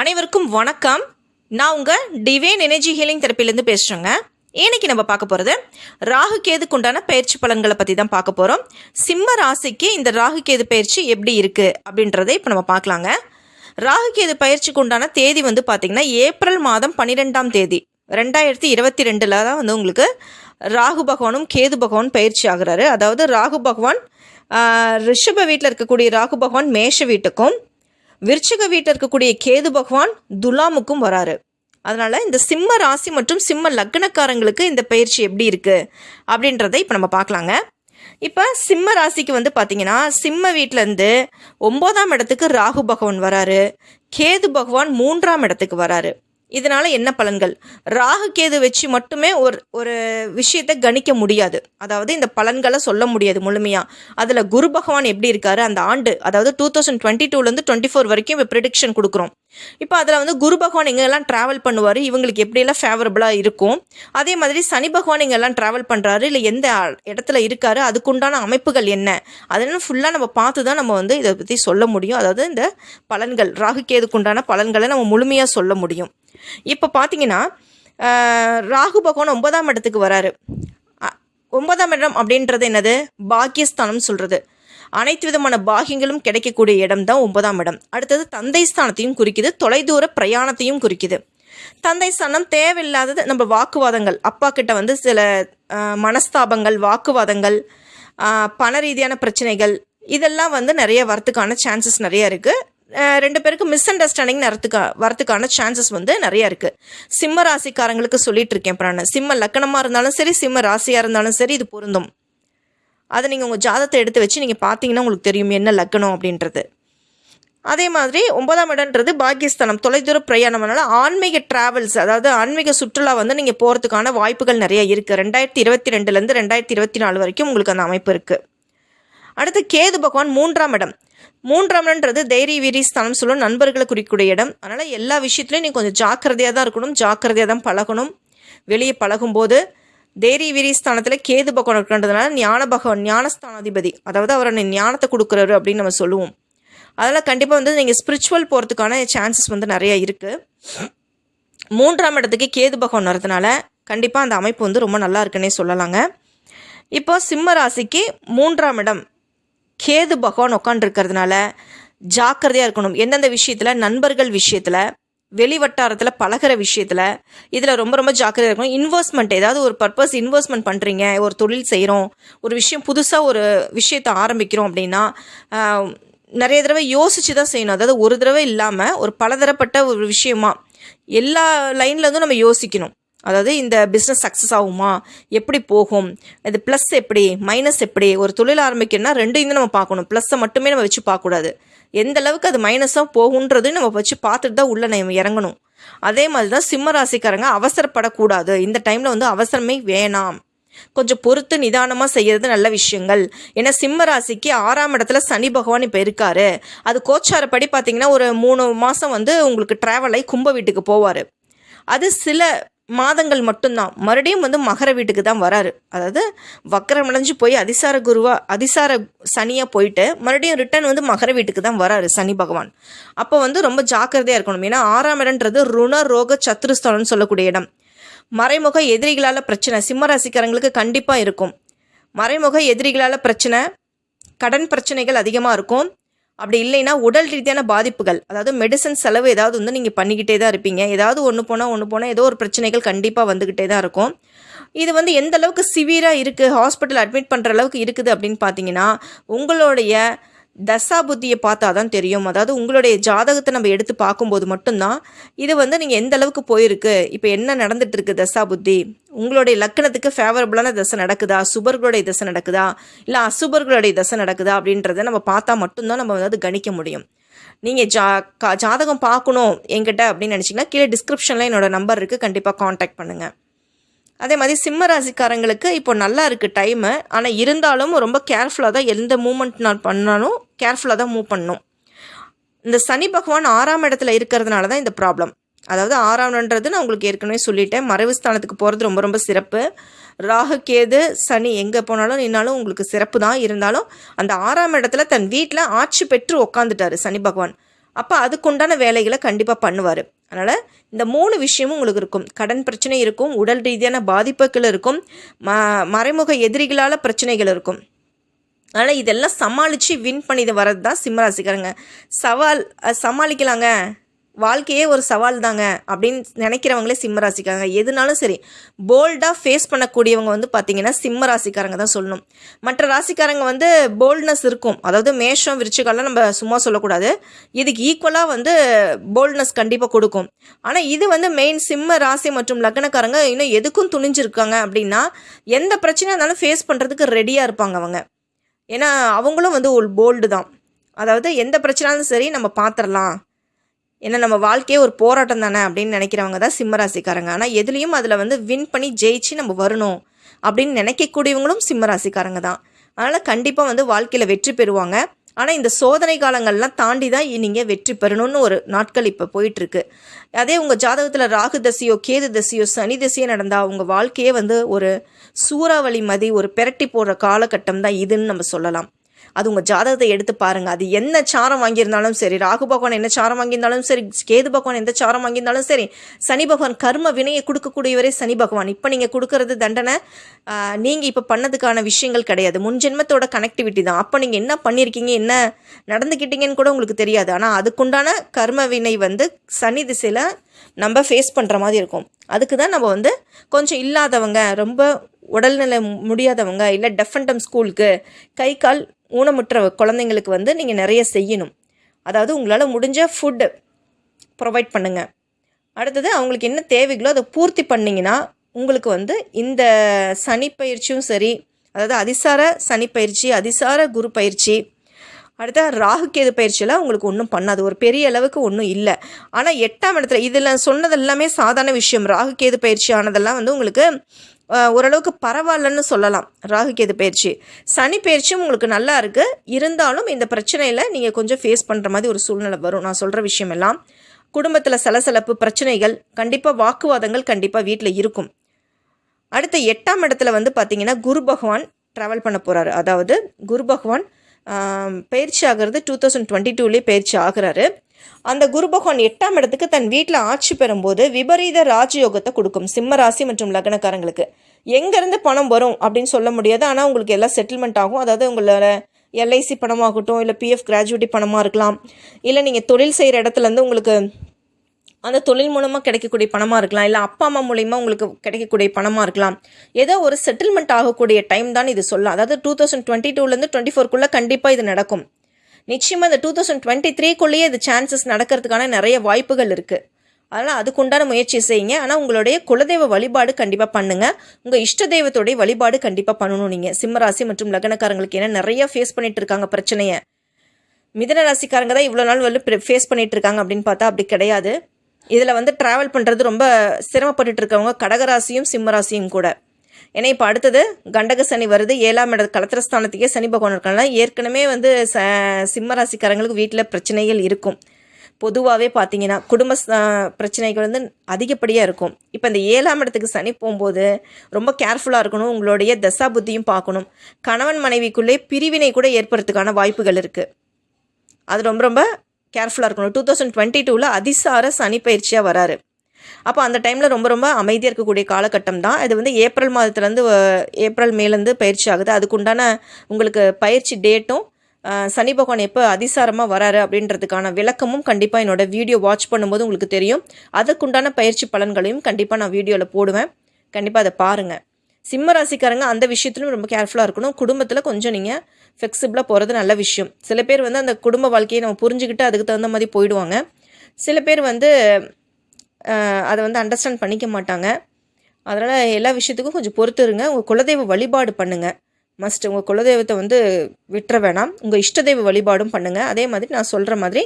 அனைவருக்கும் வணக்கம். நான் உங்கள் டிவைன் எனர்ஜி ஹீலிங் தெரப்பிலேருந்து பேசுகிறேங்க இன்னைக்கு நம்ம பார்க்க போகிறது ராகு கேதுக்கு உண்டான பயிற்சி பலன்களை பற்றி தான் பார்க்க போகிறோம் சிம்ம ராசிக்கு இந்த ராகு கேது பயிற்சி எப்படி இருக்குது அப்படின்றத இப்போ நம்ம பார்க்கலாங்க. ராகு கேது பயிற்சிக்கு உண்டான தேதி வந்து பார்த்திங்கன்னா ஏப்ரல் மாதம் பன்னிரெண்டாம் தேதி. ரெண்டாயிரத்தி இருபத்தி ரெண்டில் தான் வந்து உங்களுக்கு ராகு பகவானும் கேது பகவான் பயிற்சி ஆகிறாரு. அதாவது ராகு பகவான் ரிஷப வீட்டில் இருக்கக்கூடிய ராகு பகவான் மேஷ வீட்டுக்கும் விருச்சிக வீட்டில் இருக்கக்கூடிய கேது பகவான் துலாமுக்கும் வராரு. அதனால் இந்த சிம்ம ராசி மற்றும் சிம்ம லக்னக்காரங்களுக்கு இந்த பயிற்சி எப்படி இருக்குது அப்படின்றத இப்போ நம்ம பார்க்கலாங்க. இப்போ சிம்ம ராசிக்கு வந்து பார்த்தீங்கன்னா சிம்ம வீட்டிலேருந்து ஒம்போதாம் இடத்துக்கு ராகு பகவான் வராரு. கேது பகவான் மூன்றாம் இடத்துக்கு வராரு. இதனால் என்ன பலன்கள்? ராகு கேது வச்சு மட்டுமே ஒரு ஒரு விஷயத்தை கணிக்க முடியாது. அதாவது இந்த பலன்களை சொல்ல முடியாது முழுமையாக அதில் குரு பகவான் எப்படி இருக்காரு? அந்த ஆண்டு அதாவது டூ தௌசண்ட் டுவெண்ட்டி டூலேருந்து டுவெண்ட்டி ஃபோர் வரைக்கும் இப்போ ப்ரிடிக்ஷன் கொடுக்குறோம். இப்போ அதில் வந்து குரு பகவான் எங்கெல்லாம் ட்ராவல் பண்ணுவார்? இவங்களுக்கு எப்படியெல்லாம் ஃபேவரபுளாக இருக்கும்? அதே மாதிரி சனி பகவான் எங்கெல்லாம் ட்ராவல் பண்ணுறாரு இல்லை எந்த இடத்துல இருக்காரு? அதுக்குண்டான அமைப்புகள் என்ன? அதெல்லாம் ஃபுல்லாக நம்ம பார்த்து தான் நம்ம வந்து இதை பற்றி சொல்ல முடியும். அதாவது இந்த பலன்கள் ராகு கேதுக்குண்டான பலன்களை நம்ம முழுமையாக சொல்ல முடியும். இப்போ பார்த்தீங்கன்னா ராகு பகவான் ஒன்பதாம் இடத்துக்கு வராரு. ஒன்பதாம் இடம் அப்படின்றது என்னது? பாக்கியஸ்தானம் சொல்கிறது அனைத்து விதமான பாகியங்களும் கிடைக்கக்கூடிய இடம் தான் ஒன்பதாம் இடம். அடுத்தது தந்தை ஸ்தானத்தையும் குறிக்குது தொலைதூர பிரயாணத்தையும் குறிக்குது. தந்தை ஸ்தானம் தேவையில்லாதது நம்ம வாக்குவாதங்கள். அப்பா கிட்ட வந்து சில மனஸ்தாபங்கள் வாக்குவாதங்கள் பண ரீதியான பிரச்சனைகள் இதெல்லாம் வந்து நிறைய வரத்துக்கான சான்சஸ் நிறைய இருக்குது ரெண்டு பேருக்கு மிஸ் அண்டர்ஸ்டாண்டிங் வரத்துக்கா வரத்துக்கான சான்சஸ் வந்து நிறைய இருக்கு. சிம்ம ராசிக்காரங்களுக்கு சொல்லிட்டு இருக்கேன் இப்போ நான் சிம்ம லக்கணமாக இருந்தாலும் சரி சிம்ம ராசியாக இருந்தாலும் சரி இது பொருந்தும். அதை நீங்கள் உங்கள் ஜாதத்தை எடுத்து வச்சு நீங்கள் பார்த்தீங்கன்னா உங்களுக்கு தெரியும் என்ன லக்கணம் அப்படின்றது. அதே மாதிரி ஒன்பதாம் இடம்ன்றது பாக்கியஸ்தானம் தொலைதூர பிரயாணம்னால ஆன்மீக டிராவல்ஸ் அதாவது ஆன்மீக சுற்றுலா வந்து நீங்கள் போகிறதுக்கான வாய்ப்புகள் நிறைய இருக்குது ரெண்டாயிரத்தி இருபத்தி ரெண்டுலேருந்து ரெண்டாயிரத்தி இருபத்தி நாலு வரைக்கும் உங்களுக்கு அந்த அமைப்பு இருக்குது அடுத்து கேது பகவான் மூன்றாம் இடம். மூன்றாம் இடம்ன்றது தைரிய வீரி ஸ்தானம் சொல்லும் நண்பர்களை குறிக்கூடிய இடம். அதனால் எல்லா விஷயத்துலையும் நீ கொஞ்சம் ஜாக்கிரதையாக தான் இருக்கணும் ஜாக்கிரதையாக தான் பழகணும். வெளியே பழகும்போது தைரிய வீரி ஸ்தானத்தில் கேது பகவான் இருக்கின்றதுனால ஞான பகவான் ஞானஸ்தானாதிபதி அதாவது அவர் ஞானத்தை கொடுக்குறாரு அப்படின்னு நம்ம சொல்லுவோம். அதனால் கண்டிப்பாக வந்து நீங்கள் ஸ்பிரிச்சுவல் போகிறதுக்கான சான்சஸ் வந்து நிறைய இருக்குது மூன்றாம் இடத்துக்கு கேது பகவான் வரதுனால கண்டிப்பாக அந்த அமைப்பு வந்து ரொம்ப நல்லா இருக்குன்னே சொல்லலாங்க. இப்போ சிம்ம ராசிக்கு மூன்றாம் இடம். கேது பகவான் உட்காந்துருக்கிறதுனால ஜாக்கிரதையாக இருக்கணும். எந்தெந்த விஷயத்தில்? நண்பர்கள் விஷயத்தில் வெளி வட்டாரத்தில் பழகுற விஷயத்தில் இதில் ரொம்ப ரொம்ப ஜாக்கிரதையாக இருக்கணும். இன்வெஸ்ட்மெண்ட் ஏதாவது ஒரு பர்பஸ் இன்வெஸ்ட்மெண்ட் பண்ணுறீங்க ஒரு தொழில் செய்கிறோம் ஒரு விஷயம் புதுசாக ஒரு விஷயத்தை ஆரம்பிக்கிறோம் அப்படின்னா நிறைய தடவை யோசித்து தான் செய்யணும். அதாவது ஒரு தடவை இல்லாமல் ஒரு பலதரப்பட்ட ஒரு விஷயமா எல்லா லைன்லேருந்தும் நம்ம யோசிக்கணும். அதாவது இந்த பிஸ்னஸ் சக்ஸஸ் ஆகுமா? எப்படி போகும்? இது ப்ளஸ் எப்படி? மைனஸ் எப்படி? ஒரு தொழில் ஆரம்பிக்கணும்னா ரெண்டையும் நம்ம பார்க்கணும். ப்ளஸ்ஸை மட்டுமே நம்ம வச்சு பார்க்கக்கூடாது. எந்த அளவுக்கு அது மைனஸாக போகுன்றது நம்ம வச்சு பார்த்துட்டு தான் உள்ளே நம்ம இறங்கணும். அதே மாதிரி தான் சிம்ம ராசிக்காரங்க அவசரப்படக்கூடாது. இந்த டைமில் வந்து அவசரமே வேணாம். கொஞ்சம் பொறுத்து நிதானமாக செய்கிறது நல்ல விஷயங்கள். ஏன்னா சிம்ம ராசிக்கு ஆறாம் இடத்துல சனி பகவான் இப்போ இருக்காரு. அது கோச்சாரப்படி பார்த்தீங்கன்னா ஒரு மூணு மாதம் வந்து உங்களுக்கு ட்ராவல் ஆகி கும்ப வீட்டுக்கு போவார். அது சில மாதங்கள் மட்டும்தான். மறுபடியும் வந்து மகர வீட்டுக்கு தான் வராரு. அதாவது வக்கரம் அடைஞ்சு போய் அதிசார குருவா அதிசார சனியாக போயிட்டு மறுபடியும் ரிட்டர்ன் வந்து மகர வீட்டுக்கு தான் வராரு சனி பகவான். அப்போ வந்து ரொம்ப ஜாக்கிரதையாக இருக்கணும். ஏன்னா ஆறாம் இடம்ன்றது ருண ரோக சத்துருஸ்தானம்னு சொல்லக்கூடிய இடம். மறைமுக எதிரிகளால் பிரச்சனை. சிம்ம ராசிக்காரங்களுக்கு கண்டிப்பாக இருக்கும். மறைமுக எதிரிகளால் பிரச்சனை கடன் பிரச்சனைகள் அதிகமாக இருக்கும். அப்படி இல்லைன்னா உடல் ரீதியான பாதிப்புகள் அதாவது மெடிசன் செலவு ஏதாவது வந்து நீங்கள் பண்ணிக்கிட்டே தான் இருப்பீங்க. ஏதாவது ஒன்று போனால் ஒன்று போனால் ஏதோ ஒரு பிரச்சனைகள் கண்டிப்பாக வந்துக்கிட்டே தான் இருக்கும். இது வந்து எந்த அளவுக்கு சிவியராக இருக்குது ஹாஸ்பிட்டல் அட்மிட் பண்ணுற அளவுக்கு இருக்குது அப்படின்னு பார்த்தீங்கன்னா உங்களுடைய தசா புத்தியை பார்த்தா தான் தெரியும். அதாவது உங்களுடைய ஜாதகத்தை நம்ம எடுத்து பார்க்கும்போது மட்டும்தான் இது வந்து நீங்கள் எந்த அளவுக்கு போயிருக்கு இப்போ என்ன நடந்துட்டு இருக்கு தசா புத்தி? உங்களுடைய லக்கணத்துக்கு ஃபேவரபுளான தசை நடக்குதா? சுபர்களுடைய தசை நடக்குதா? இல்லை அசுபர்களுடைய தசை நடக்குதா? அப்படின்றத நம்ம பார்த்தா மட்டும்தான் நம்ம வந்து கணிக்க முடியும். நீங்கள் ஜா கா ஜாதகம் பார்க்கணும் என்கிட்ட அப்படின்னு நினச்சிங்கன்னா கீழே டிஸ்கிரிப்ஷனில் என்னோடய நம்பர் இருக்குது கண்டிப்பாக காண்டாக்ட் பண்ணுங்கள் அதே மாதிரி சிம்ம ராசிக்காரங்களுக்கு இப்போ நல்லா இருக்குது டைமு ஆனால் இருந்தாலும் ரொம்ப கேர்ஃபுல்லாக தான் எந்த மூமெண்ட் நான் பண்ணாலும் கேர்ஃபுல்லாக தான் மூவ் பண்ணணும். இந்த சனி பகவான் ஆறாம் இடத்துல இருக்கிறதுனால தான் இந்த ப்ராப்ளம் அதாவது ஆறாம்ன்றது நான் உங்களுக்கு ஏற்கனவே சொல்லிட்டேன். மறைவு ஸ்தானத்துக்கு போகிறது ரொம்ப ரொம்ப சிறப்பு. ராகு கேது சனி எங்கே போனாலும் நின்னாலும் உங்களுக்கு சிறப்பு தான். இருந்தாலும் அந்த ஆறாம் இடத்துல தன் வீட்டில் ஆட்சி பெற்று உக்காந்துட்டார் சனி பகவான். அப்போ அதுக்குண்டான வேலைகளை கண்டிப்பாக பண்ணுவார். அதனால் இந்த மூணு விஷயமும் உங்களுக்கு இருக்கும். கடன் பிரச்சனை இருக்கும் உடல் ரீதியான பாதிப்புகள் இருக்கும் ம மறைமுக எதிரிகளால் பிரச்சனைகள் இருக்கும். அதனால் இதெல்லாம் சமாளித்து வின் பண்ணி வர்றது தான் சிம்மராசிக்காரங்க சவால் சமாளிக்கலாங்க. வாழ்க்கையே ஒரு சவால் தாங்க அப்படின்னு நினைக்கிறவங்களே சிம்ம ராசிக்காரங்க எதுனாலும் சரி போல்டாக ஃபேஸ் பண்ணக்கூடியவங்க வந்து பார்த்தீங்கன்னா சிம்ம ராசிக்காரங்க தான் சொல்லணும். மற்ற ராசிக்காரங்க வந்து போல்ட்னஸ் இருக்கும். அதாவது மேஷம் விருச்சிகம்லாம் நம்ம சும்மா சொல்லக்கூடாது. இதுக்கு ஈக்குவலாக வந்து போல்ட்னஸ் கண்டிப்பாக கொடுக்கும். ஆனால் இது வந்து மெயின் சிம்ம ராசி மற்றும் லக்னக்காரங்க இன்னும் எதுக்கும் துணிஞ்சிருக்காங்க அப்படின்னா எந்த பிரச்சனையாக இருந்தாலும் ஃபேஸ் பண்ணுறதுக்கு ரெடியாக இருப்பாங்க அவங்க. ஏன்னா அவங்களும் வந்து ஒரு போல்டு தான். அதாவது எந்த பிரச்சனாலும் சரி நம்ம பார்த்துடலாம் ஏன்னா நம்ம வாழ்க்கையே ஒரு போராட்டம் தானே அப்படின்னு நினைக்கிறவங்க தான் சிம்மராசிக்காரங்க. ஆனால் எதுலேயும் அதில் வந்து வின் பண்ணி ஜெயிச்சு நம்ம வரணும் அப்படின்னு நினைக்கக்கூடியவங்களும் சிம்மராசிக்காரங்க தான். அதனால் கண்டிப்பாக வந்து வாழ்க்கையில் வெற்றி பெறுவாங்க. ஆனால் இந்த சோதனை காலங்கள்லாம் தாண்டி தான் நீங்கள் வெற்றி பெறணும்னு ஒரு நாட்கள் இப்போ போயிட்டுருக்கு. அதே உங்கள் ஜாதகத்தில் ராகு தசையோ கேது தசையோ சனி தசையோ நடந்தால் உங்கள் வாழ்க்கையே வந்து ஒரு சூறாவளி மதி ஒரு பெரட்டி போடுற காலகட்டம் தான் இதுன்னு நம்ம சொல்லலாம். அது உங்கள் ஜாதகத்தை எடுத்து பாருங்கள் அது என்ன சாரம் வாங்கியிருந்தாலும் சரி ராகு பகவான் என்ன சாரம் வாங்கியிருந்தாலும் சரி கேது பகவான் எந்த சாரம் வாங்கியிருந்தாலும் சரி சனி பகவான் கர்ம வினையை கொடுக்கக்கூடியவரே சனி பகவான். இப்போ நீங்கள் கொடுக்கறது தண்டனை நீங்கள் இப்போ பண்ணதுக்கான விஷயங்கள் கிடையாது. முன் ஜென்மத்தோட கனெக்டிவிட்டி தான். அப்போ நீங்கள் என்ன பண்ணியிருக்கீங்க என்ன நடந்துக்கிட்டீங்கன்னு கூட உங்களுக்கு தெரியாது. ஆனால் அதுக்குண்டான கர்ம வினை வந்து சனி திசையில் நம்ம ஃபேஸ் பண்ணுற மாதிரி இருக்கும். அதுக்கு தான் நம்ம வந்து கொஞ்சம் இல்லாதவங்க ரொம்ப உடல்நிலை முடியாதவங்க இல்லை டெஃபண்டம் ஸ்கூலுக்கு கை கால் ஊனமுற்ற குழந்தைங்களுக்கு வந்து நீங்கள் நிறைய செய்யணும். அதாவது உங்களால் முடிஞ்ச ஃபுட்டு ப்ரொவைட் பண்ணுங்கள் அடுத்தது அவங்களுக்கு என்ன தேவைகளோ அதை பூர்த்தி பண்ணிங்கன்னா உங்களுக்கு வந்து இந்த சனி பயிற்சியும் சரி அதாவது அதிசார சனி பயிற்சி அதிசார குரு பயிற்சி அடுத்த ராகு கேது பயிற்சியெல்லாம் உங்களுக்கு ஒன்றும் பண்ணாது. ஒரு பெரிய அளவுக்கு ஒன்றும் இல்லை. ஆனால் எட்டாம் இடத்துல இதில் சொன்னது எல்லாமே சாதாரண விஷயம். ராகு கேது பயிற்சி ஆனதெல்லாம் வந்து உங்களுக்கு ஓரளவுக்கு பரவாயில்லன்னு சொல்லலாம். ராகு கேது பயிற்சி. சனி பயிற்சியும் உங்களுக்கு நல்லா இருக்குது இருந்தாலும் இந்த பிரச்சனையில் நீங்கள் கொஞ்சம் ஃபேஸ் பண்ணுற மாதிரி ஒரு சூழ்நிலை வரும். நான் சொல்கிற விஷயம் எல்லாம். குடும்பத்தில் சலசலப்பு பிரச்சனைகள் கண்டிப்பாக வாக்குவாதங்கள் கண்டிப்பாக வீட்டில் இருக்கும். அடுத்த எட்டாம் இடத்துல வந்து பார்த்திங்கன்னா குரு பகவான் ட்ராவல் பண்ண போகிறாரு அதாவது குரு பகவான் பயிற்சி ஆகிறது டூ தௌசண்ட் டுவெண்ட்டி டூலேயே பயிற்சி ஆகிறாரு. அந்த குரு பகவான் எட்டாம் இடத்துக்கு தன் வீட்டில் ஆட்சி பெறும்போது விபரீத ராஜயோகத்தை கொடுக்கும் சிம்ம ராசி மற்றும் லக்னக்காரங்களுக்கு. எங்கேருந்து பணம் வரும் அப்படின்னு சொல்ல முடியாது. ஆனால் உங்களுக்கு எல்லாம் செட்டில்மெண்ட் ஆகும். அதாவது உங்களோட எல்ஐசி பணமாகட்டும் இல்லை பிஎஃப் கிராஜுவேட்டி பணமாக இருக்கலாம். இல்லை நீங்கள் தொழில் செய்கிற இடத்துலேருந்து உங்களுக்கு அந்த தொழில் மூலமாக கிடைக்கக்கூடிய பணமாக இருக்கலாம். இல்லை அப்பா அம்மா மூலயமா உங்களுக்கு கிடைக்கக்கூடிய பணமாக இருக்கலாம். ஏதோ ஒரு செட்டில்மெண்ட் ஆகக்கூடிய டைம் தான் இது சொல்லலாம் அதாவது டூ தௌசண்ட் டுவெண்ட்டி டூலேருந்து டுவெண்ட்டி ஃபோர்க்குள்ளே கண்டிப்பாக இது நடக்கும். நிச்சயமாக இந்த டூ தௌசண்ட் டுவெண்ட்டி த்ரீக்குள்ளேயே இது சான்சஸ் நடக்கிறதுக்கான நிறைய வாய்ப்புகள் இருக்குது அதனால் அதுக்குண்டான முயற்சி செய்யுங்க. ஆனால் உங்களுடைய குலதெய்வ வழிபாடு கண்டிப்பாக பண்ணுங்கள் உங்கள் இஷ்ட தெய்வத்துடைய வழிபாடு கண்டிப்பாக பண்ணணும் நீங்கள் சிம்மராசி மற்றும் லக்னக்காரங்களுக்கு ஏன்னா நிறையா ஃபேஸ் பண்ணிட்டு இருக்காங்க பிரச்சனையை. மிதன ராசிக்காரங்க தான் இவ்வளோ நாள் வந்து ஃபேஸ் பண்ணிட்டு இருக்காங்க அப்படின்னு பார்த்தா அப்படி கிடையாது. இதில் வந்து ட்ராவல் பண்ணுறது ரொம்ப சிரமப்பட்டு இருக்கவங்க கடகராசியும் சிம்மராசியும் கூட. ஏன்னா இப்போ அடுத்தது கண்டக சனி வருது. ஏழாம் இட கலத்திரஸ்தானத்துக்கே சனி பகவான் இருக்காங்க ஏற்கனவே வந்து ச சிம்மராசிக்காரங்களுக்கு வீட்டில் பிரச்சனைகள் இருக்கும். பொதுவாகவே பார்த்தீங்கன்னா குடும்ப பிரச்சனைகள் வந்து அதிகப்படியாக இருக்கும். இப்போ இந்த ஏழாம் இடத்துக்கு சனி போகும்போது ரொம்ப கேர்ஃபுல்லாக இருக்கணும். உங்களுடைய தசா புத்தியும் பார்க்கணும் கணவன் மனைவிக்குள்ளே பிரிவினை கூட ஏற்படுறதுக்கான வாய்ப்புகள் இருக்குது அது ரொம்ப ரொம்ப கேர்ஃபுல்லாக இருக்கணும். டூ தௌசண்ட் டுவெண்ட்டி டூவில் அதிசார சனி பயிற்சியாக வராரு. அப்போ அந்த டைமில் ரொம்ப ரொம்ப அமைதியாக இருக்கக்கூடிய காலகட்டம் தான். இது வந்து ஏப்ரல் மாதத்துலேருந்து ஏப்ரல் மேலேருந்து பயிற்சி ஆகுது. அதுக்குண்டான உங்களுக்கு பயிற்சி டேட்டும் சனி பகவான் எப்போ அதிசாரமாக வராரு அப்படின்றதுக்கான விளக்கமும் கண்டிப்பாக என்னோடய வீடியோ வாட்ச் பண்ணும்போது உங்களுக்கு தெரியும். அதுக்குண்டான பயிற்சி பலன்களையும் கண்டிப்பாக நான் வீடியோவில் போடுவேன். கண்டிப்பாக அதை பாருங்கள் சிம்ம ராசிக்காரங்க அந்த விஷயத்துலையும் ரொம்ப கேர்ஃபுல்லாக இருக்கணும். குடும்பத்தில் கொஞ்சம் நீங்கள் ஃப்ளெக்சிபிளாக போகிறது நல்ல விஷயம். சில பேர் வந்து அந்த குடும்ப வாழ்க்கையை நம்ம புரிஞ்சுக்கிட்டு அதுக்கு தகுந்த மாதிரி போயிடுவாங்க. சில பேர் வந்து அதை வந்து அண்டர்ஸ்டாண்ட் பண்ணிக்க மாட்டாங்க. அதனால் எல்லா விஷயத்துக்கும் கொஞ்சம் பொறுத்து இருங்க. உங்கள் குலதெய்வ வழிபாடு பண்ணுங்கள் மஸ்ட் உங்கள் குலதெய்வத்தை வந்து விட்டுற வேணாம். உங்கள் இஷ்ட தெய்வ வழிபாடும் பண்ணுங்கள் அதே மாதிரி நான் சொல்கிற மாதிரி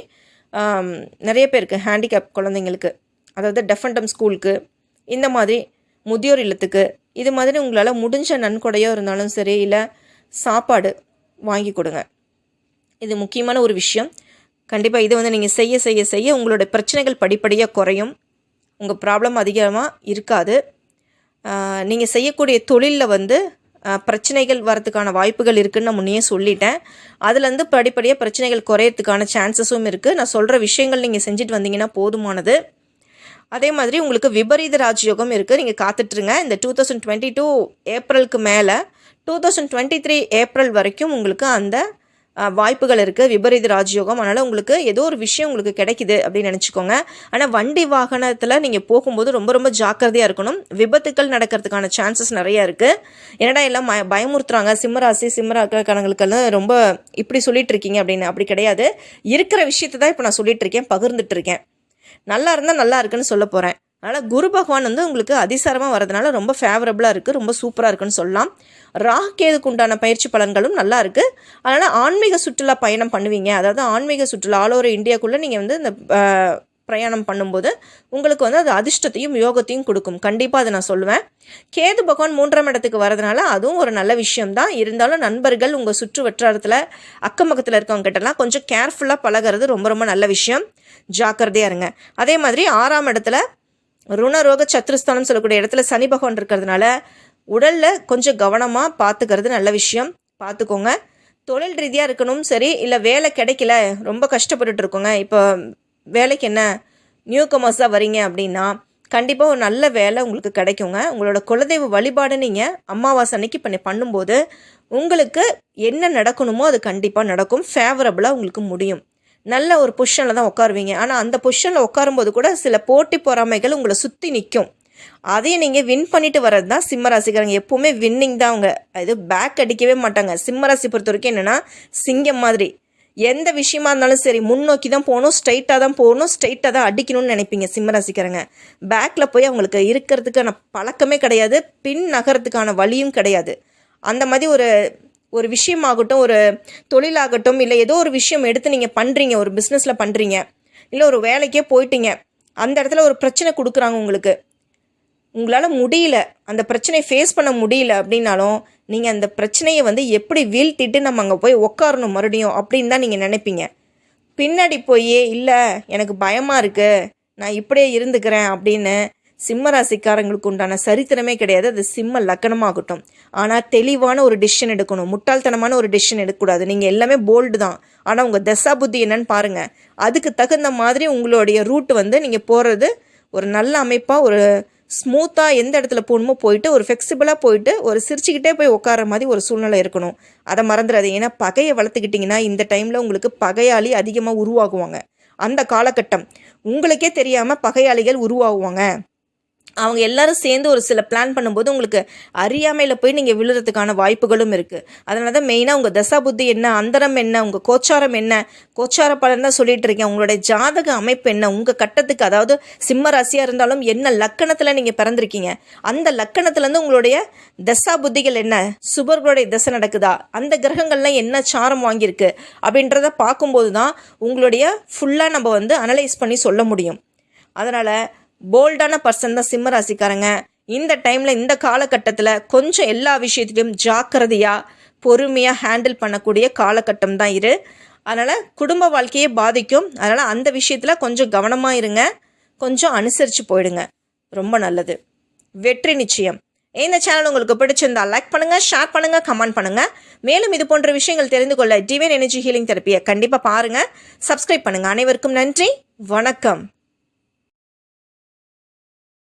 நிறைய பேருக்கு ஹேண்டிகேப் குழந்தைங்களுக்கு அதாவது டெஃபண்டம் ஸ்கூலுக்கு இந்த மாதிரி முதியோர் இல்லத்துக்கு இது மாதிரி உங்களால் முடிஞ்ச நன்கொடையோ இருந்தாலும் சரி இல்லை சாப்பாடு வாங்கி கொடுங்க. இது முக்கியமான ஒரு விஷயம். கண்டிப்பாக இதை வந்து நீங்கள் செய்ய செய்ய செய்ய உங்களோட பிரச்சனைகள் படிப்படியாக குறையும். உங்கள் ப்ராப்ளம் அதிகமாக இருக்காது. நீங்கள் செய்யக்கூடிய தொழிலில் வந்து பிரச்சனைகள் வரதுக்கான வாய்ப்புகள் இருக்குதுன்னு நான் முன்னையே சொல்லிட்டேன். அதுலேருந்து படிப்படியாக பிரச்சனைகள் குறையறதுக்கான சான்சஸும் இருக்குது நான் சொல்கிற விஷயங்கள் நீங்கள் செஞ்சுட்டு வந்தீங்கன்னா போதுமானது. அதே மாதிரி உங்களுக்கு விபரீத ராஜயோகம் இருக்குது நீங்கள் காத்துட்ருங்க. இந்த டூ தௌசண்ட் டுவெண்ட்டி டூ ஏப்ரலுக்கு மேலே two thousand twenty three April வரைக்கும் உங்களுக்கு அந்த வாய்ப்புகள் இருக்குது விபரீத ராஜயோகம். அதனால் உங்களுக்கு ஏதோ ஒரு விஷயம் உங்களுக்கு கிடைக்குது அப்படின்னு நினச்சிக்கோங்க. ஆனால் வண்டி வாகனத்தில் நீங்கள் போகும்போது ரொம்ப ரொம்ப ஜாக்கிரதையாக இருக்கணும். விபத்துக்கள் நடக்கிறதுக்கான சான்சஸ் நிறைய இருக்குது என்னடா எல்லாம் மய பயமுறுத்துறாங்க. சிம்மராசி சிம்மராக்கணங்களுக்கெல்லாம் ரொம்ப இப்படி சொல்லிட்டு இருக்கீங்க அப்படின்னு. அப்படி கிடையாது. இருக்கிற விஷயத்தை தான் இப்போ நான் சொல்லிட்டு இருக்கேன் பகிர்ந்துட்டு இருக்கேன் நல்லா இருந்தால் நல்லா இருக்குன்னு சொல்ல போகிறேன் அதனால் குரு பகவான் வந்து உங்களுக்கு அதிசாரமாக வரதுனால ரொம்ப ஃபேவரபுளாக இருக்குது ரொம்ப சூப்பராக இருக்குன்னு சொல்லலாம். ராகேதுக்கு உண்டான பயிற்சி பலன்களும் நல்லா இருக்குது அதனால் ஆன்மீக சுற்றுலா பயணம் பண்ணுவீங்க. அதாவது ஆன்மீக சுற்றுலா ஆல் ஓவர் இந்தியாக்குள்ளே நீங்கள் வந்து இந்த பிரயாணம் பண்ணும்போது உங்களுக்கு வந்து அது அதிர்ஷ்டத்தையும் யோகத்தையும் கொடுக்கும். கண்டிப்பாக அதை நான் சொல்லுவேன். கேது பகவான் மூன்றாம் இடத்துக்கு வரதுனால அதுவும் ஒரு நல்ல விஷயம்தான். இருந்தாலும் நண்பர்கள் உங்கள் சுற்று வட்டாரத்தில் அக்கம் பக்கத்தில் இருக்கவங்க கிட்டலாம் கொஞ்சம் கேர்ஃபுல்லாக பழகிறது ரொம்ப ரொம்ப நல்ல விஷயம். ஜாக்கிரதையாக இருங்க. அதே மாதிரி ஆறாம் இடத்துல ருணரோக சத்ருஸ்தானம் சொல்லக்கூடிய இடத்துல சனி பகவான் இருக்கிறதுனால உடலில் கொஞ்சம் கவனமாக பார்த்துக்கிறது நல்ல விஷயம். பார்த்துக்கோங்க தொழில் ரீதியாக இருக்கணும் சரி இல்லை வேலை கிடைக்கல ரொம்ப கஷ்டப்பட்டுட்டு இருக்கோங்க. இப்போ வேலைக்கு என்ன நியூ கமர்ஸாக வரீங்க அப்படின்னா கண்டிப்பாக ஒரு நல்ல வேலை உங்களுக்கு கிடைக்குங்க. உங்களோட குலதெய்வ வழிபாடு நீங்கள் அமாவாசை அன்னைக்கு பண்ணி பண்ணும்போது உங்களுக்கு என்ன நடக்கணுமோ அது கண்டிப்பாக நடக்கும். ஃபேவரபுளாக உங்களுக்கு முடியும். நல்ல ஒரு பொஷனில் தான் உட்காருவீங்க. ஆனால் அந்த பொஷனில் உட்காரும்போது கூட சில போட்டி பொறாமைகள் உங்களை சுற்றி நிற்கும் அதையும் நீங்கள் வின் பண்ணிட்டு வர்றது தான் சிம்மராசிக்காரங்க. எப்போவுமே வின்னிங் தான் அவங்க. இது பேக் அடிக்கவே மாட்டாங்க. சிம்ம ராசி பொறுத்த வரைக்கும் என்னென்னா சிங்கம் மாதிரி. எந்த விஷயமா இருந்தாலும் சரி முன்னோக்கி தான் போகணும் ஸ்ட்ரைட்டாக தான் போகணும் ஸ்ட்ரைட்டாக தான் அடிக்கணும்னு நினைப்பீங்க சிம்ம ரசிக்கிறங்க பேக்கில் போய் அவங்களுக்கு இருக்கிறதுக்கான பழக்கமே கிடையாது பின் நகரத்துக்கான வழியும் கிடையாது. அந்த மாதிரி ஒரு ஒரு விஷயமாகட்டும் ஒரு தொழிலாகட்டும் இல்லை ஏதோ ஒரு விஷயம் எடுத்து நீங்கள் பண்ணுறீங்க ஒரு பிஸ்னஸில் பண்ணுறீங்க இல்லை ஒரு வேலைக்கே போயிட்டீங்க அந்த இடத்துல ஒரு பிரச்சனை கொடுக்குறாங்க உங்களுக்கு. உங்களால் முடியல அந்த பிரச்சனையை ஃபேஸ் பண்ண முடியல அப்படின்னாலும் நீங்கள் அந்த பிரச்சனையை வந்து எப்படி வீழ்த்திட்டு நம்ம அங்கே போய் உட்காரணும் மறுபடியும் அப்படின்னு தான் நீங்கள் நினைப்பீங்க. பின்னாடி போய் இல்லை எனக்கு பயமாக இருக்குது நான் இப்படியே இருந்துக்கிறேன் அப்படின்னு சிம்ம ராசிக்காரங்களுக்கு உண்டான சரித்திரமே கிடையாது. அது சிம்ம லக்கணமாகட்டும். ஆனால் தெளிவான ஒரு டிசிஷன் எடுக்கணும். முட்டாள்தனமான ஒரு டிசிஷன் எடுக்கக்கூடாது. நீங்கள் எல்லாமே போல்டு தான். ஆனால் உங்கள் தசா புத்தி என்னன்னு பாருங்கள் அதுக்கு தகுந்த மாதிரி உங்களுடைய ரூட் வந்து நீங்கள் போகிறது ஒரு நல்ல அமைப்பாக ஒரு ஸ்மூத்தாக எந்த இடத்துல போகணுமோ போயிட்டு ஒரு ஃப்ளெக்சிபிளாக போயிட்டு ஒரு சிரிச்சுக்கிட்டே போய் உட்கார மாதிரி ஒரு சூழ்நிலை இருக்கணும். அதை மறந்துடாது. ஏன்னா பகையை வளர்த்துக்கிட்டிங்கன்னா இந்த டைமில் உங்களுக்கு பகையாளி அதிகமாக உருவாகுவாங்க. அந்த காலகட்டம். உங்களுக்கே தெரியாமல் பகையாளிகள் உருவாகுவாங்க. அவங்க எல்லாரும் சேர்ந்து ஒரு சில பிளான் பண்ணும்போது உங்களுக்கு அறியாமையில் போய் நீங்கள் விழுறதுக்கான வாய்ப்புகளும் இருக்குது அதனால தான் மெயினாக உங்கள் தசா புத்தி என்ன அந்தரம் என்ன உங்கள் கோச்சாரம் என்ன கோச்சார பலன் தான் சொல்லிட்டு இருக்கேன் உங்களுடைய ஜாதக அமைப்பு என்ன உங்கள் கட்டத்துக்கு அதாவது சிம்ம ராசியாக இருந்தாலும் என்ன லக்கணத்தில் நீங்கள் பிறந்திருக்கீங்க? அந்த லக்கணத்துலேருந்து உங்களுடைய தசா புத்திகள் என்ன? சுபர்களுடைய தசை நடக்குதா? அந்த கிரகங்கள்லாம் என்ன சாரம் வாங்கியிருக்கு? அப்படின்றத பார்க்கும்போது தான் உங்களுடைய ஃபுல்லாக நம்ம வந்து அனலைஸ் பண்ணி சொல்ல முடியும். அதனால் போல்டான பர்சன் தான் சிம்ம ராசிக்காரங்க. இந்த டைமில் இந்த காலகட்டத்தில் கொஞ்சம் எல்லா விஷயத்திலையும் ஜாக்கிரதையாக பொறுமையாக ஹேண்டில் பண்ணக்கூடிய காலகட்டம் தான் இரு அதனால் குடும்ப வாழ்க்கையே பாதிக்கும். அதனால் அந்த விஷயத்தில் கொஞ்சம் கவனமாக இருங்க. கொஞ்சம் அனுசரித்து போயிடுங்க. ரொம்ப நல்லது. வெற்றி நிச்சயம். இந்த சேனல் உங்களுக்கு பிடிச்சிருந்தா லைக் பண்ணுங்கள் ஷேர் பண்ணுங்கள் கமெண்ட் பண்ணுங்கள் மேலும் இது போன்ற விஷயங்கள் தெரிந்து கொள்ள டிவைன் எனர்ஜி ஹீலிங் தெரப்பியை கண்டிப்பாக பாருங்கள் சப்ஸ்கிரைப் பண்ணுங்கள் அனைவருக்கும் நன்றி. வணக்கம்.